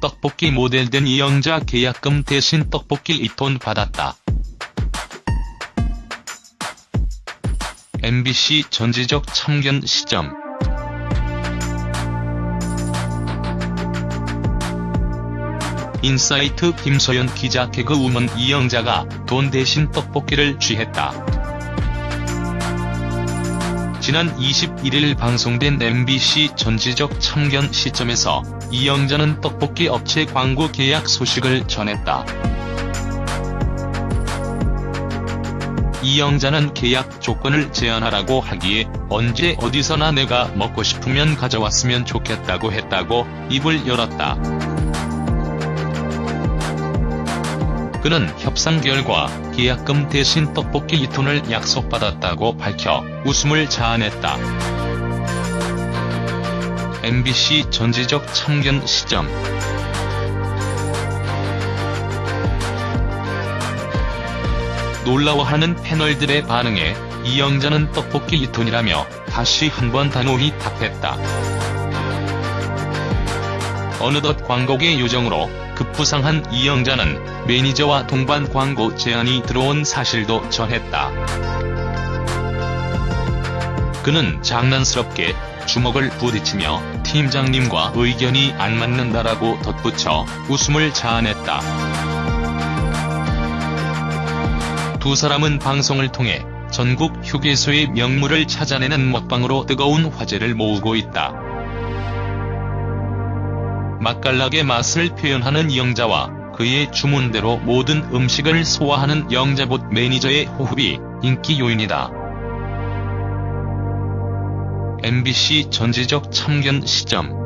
떡볶이 모델 된 이영자 계약금 대신 떡볶이 2톤 받았다. MBC 전지적 참견 시점 인사이트 김서연 기자 개그우먼 이영자가 돈 대신 떡볶이를 취했다. 지난 21일 방송된 MBC 전지적 참견 시점에서 이영자는 떡볶이 업체 광고 계약 소식을 전했다. 이영자는 계약 조건을 제안하라고 하기에 언제 어디서나 내가 먹고 싶으면 가져왔으면 좋겠다고 했다고 입을 열었다. 그는 협상 결과 계약금 대신 떡볶이 2톤을 약속받았다고 밝혀 웃음을 자아냈다. MBC 전지적 참견 시점 놀라워하는 패널들의 반응에 이영자는 떡볶이 2톤이라며 다시 한번 단호히 답했다. 어느덧 광고계 요정으로 급부상한 이영자는 매니저와 동반 광고 제안이 들어온 사실도 전했다. 그는 장난스럽게 주먹을 부딪히며 팀장님과 의견이 안 맞는다라고 덧붙여 웃음을 자아냈다. 두 사람은 방송을 통해 전국 휴게소의 명물을 찾아내는 먹방으로 뜨거운 화제를 모으고 있다. 맛깔나게 맛을 표현하는 이영자와 그의 주문대로 모든 음식을 소화하는 영자봇 매니저의 호흡이 인기 요인이다. MBC 전지적 참견 시점